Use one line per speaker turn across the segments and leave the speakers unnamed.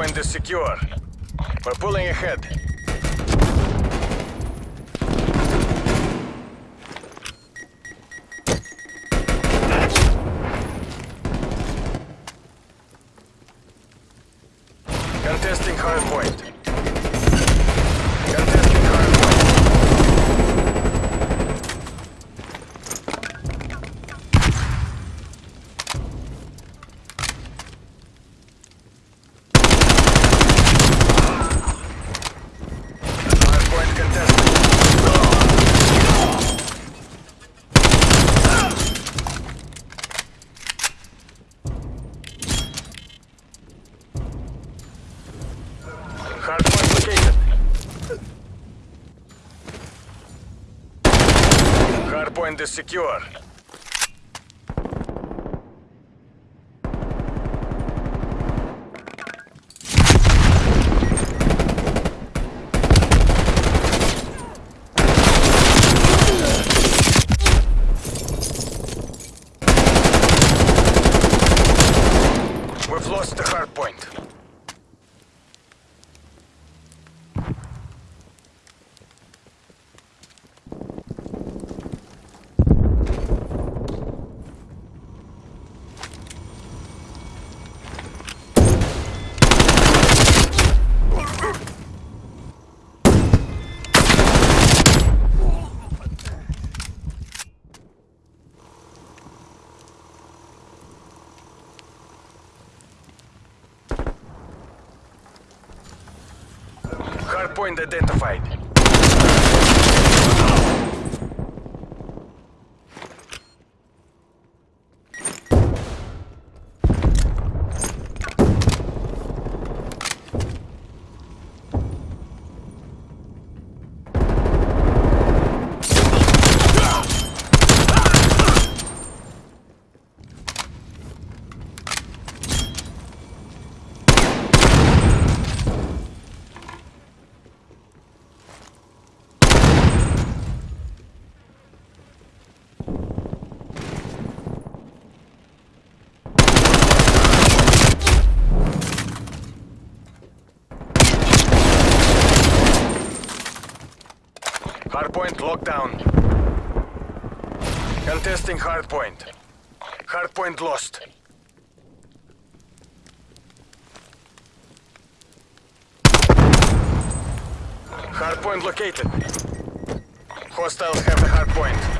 Hardpoint is secure. We're pulling ahead. Hardpoint is secure. We've lost the hardpoint. Hardpoint identified. Hardpoint locked down. Contesting hardpoint. Hardpoint lost. Hardpoint located. Hostiles have the hardpoint.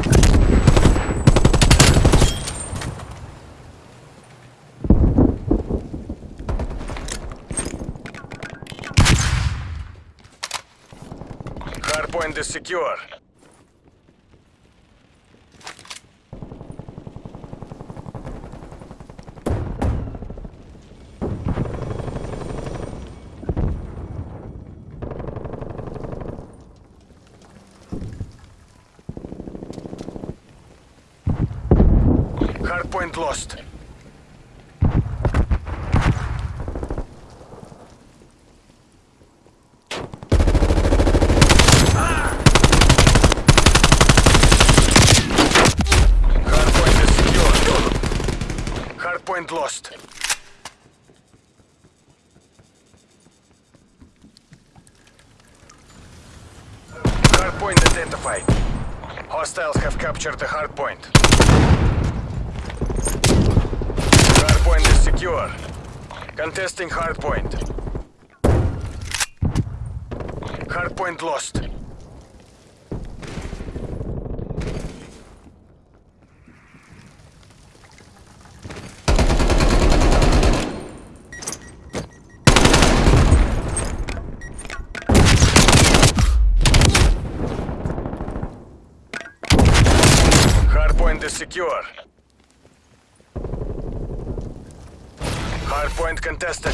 Hardpoint is secure. Hardpoint lost. Hardpoint is secure. Hardpoint lost. Hardpoint identified. Hostiles have captured the hardpoint. Hardpoint is secure. Contesting hardpoint. Hardpoint lost. Hardpoint is secure. Hardpoint contested.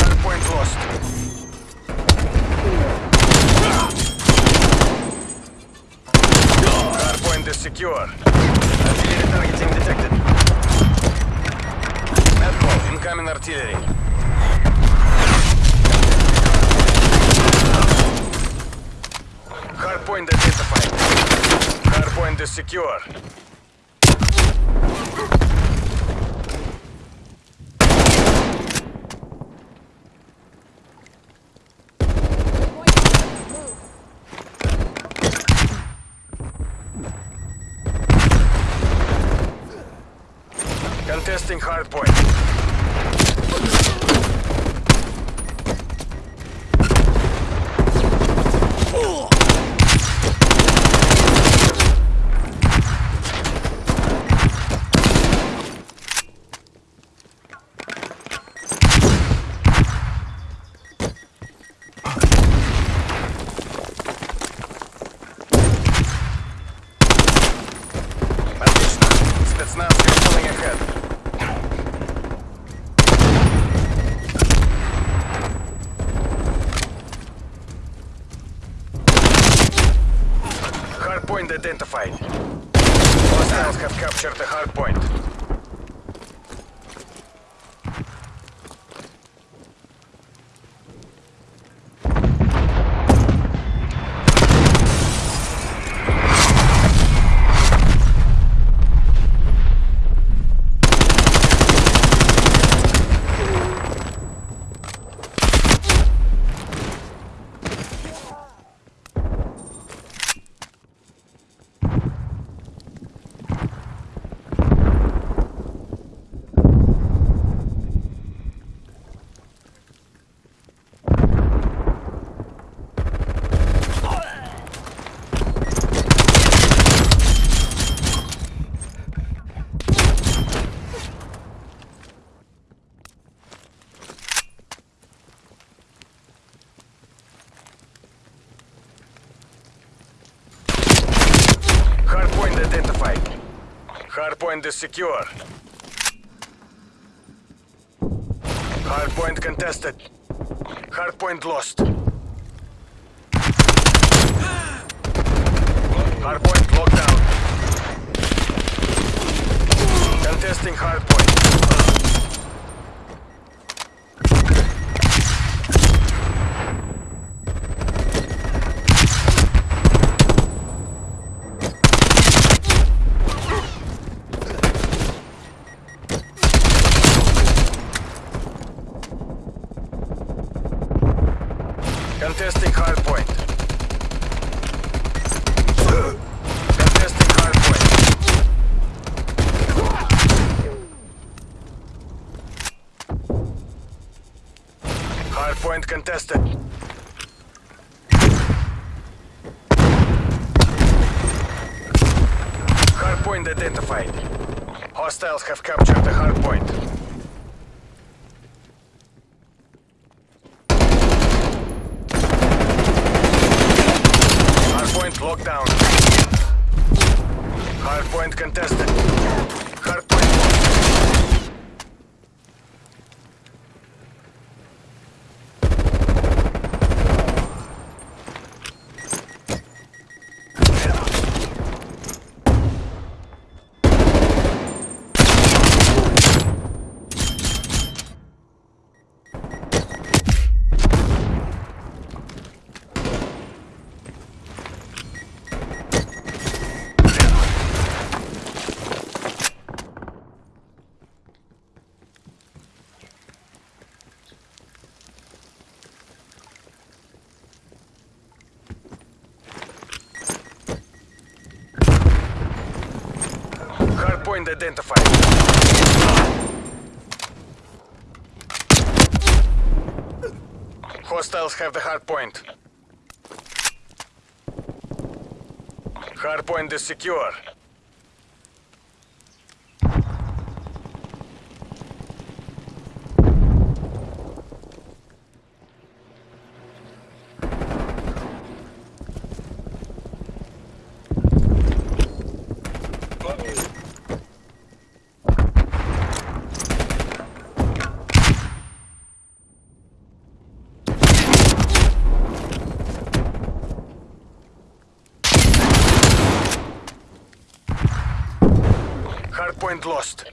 Hardpoint lost. Hardpoint is secure. Artillery targeting detected. Medcall, incoming artillery. Hardpoint identified. Checkpoint is secure. Contesting hard point. Identified. Hostiles have captured the hardpoint. Hardpoint identified. Is secure. Hardpoint contested. Hardpoint lost. Hardpoint locked down. Contesting hardpoint. Contesting hardpoint. Contesting hardpoint. Hardpoint contested. Hardpoint identified. Hostiles have captured the hardpoint. Hardpoint locked down. Hardpoint contested. Hardpoint locked. Hostiles have the hardpoint. Hardpoint is secure. Hardpoint lost.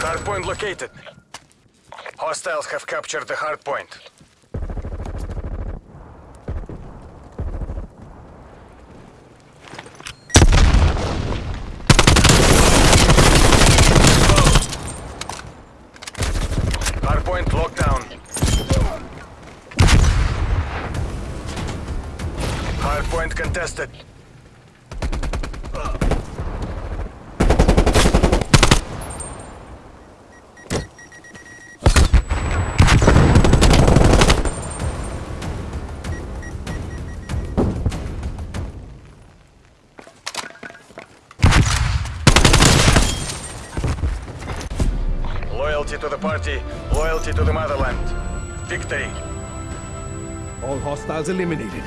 Hardpoint located. Hostiles have captured the hardpoint locked down. Hardpoint contested. Loyalty to the party, loyalty to the motherland. Victory.
All hostiles eliminated.